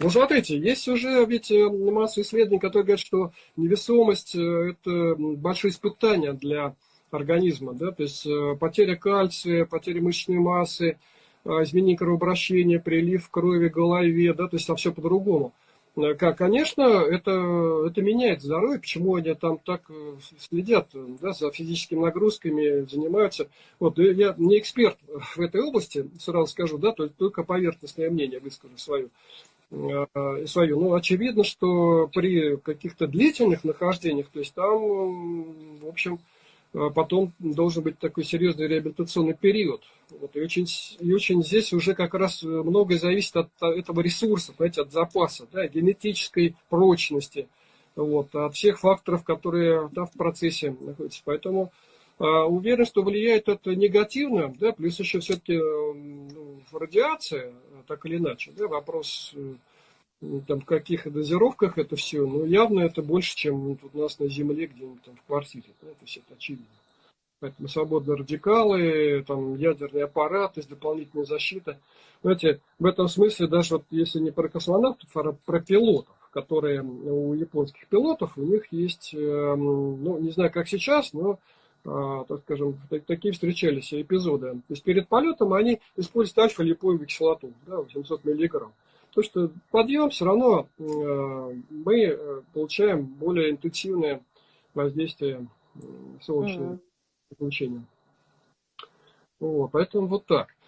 Ну, смотрите, есть уже ведь э, масса исследований, которые говорят, что невесомость э, – это большое испытание для организма. Да? То есть э, потеря кальция, потеря мышечной массы, изменение кровообращения, прилив крови в голове, да? то есть там все по-другому. Как, конечно, это, это меняет здоровье, почему они там так следят да, за физическими нагрузками, занимаются. Вот, я не эксперт в этой области, сразу скажу, да, только поверхностное мнение выскажу свое. Э, свою. Ну, очевидно, что при каких-то длительных нахождениях, то есть там, в общем, э, потом должен быть такой серьезный реабилитационный период. Вот, и, очень, и очень здесь уже как раз многое зависит от этого ресурса, знаете, от запаса, да, генетической прочности, вот, от всех факторов, которые да, в процессе находятся. Поэтому э, уверен, что влияет это негативно, да, плюс еще все-таки э, ну, радиация, так или иначе. Да? Вопрос э, там, в каких дозировках это все, но явно это больше, чем у нас на Земле, где-нибудь там в квартире. Да? То есть это очевидно. Поэтому свободные радикалы, там, ядерный аппарат, то есть дополнительная защита. Знаете, в этом смысле даже вот если не про космонавтов, а про пилотов, которые у японских пилотов, у них есть, эм, ну, не знаю, как сейчас, но так скажем, такие встречались эпизоды. То есть перед полетом они используют альфа-липоевую кислоту, да, 800 миллиграмм. То, что подъем все равно э, мы э, получаем более интенсивное воздействие солнечного излучения. Вот, поэтому вот так.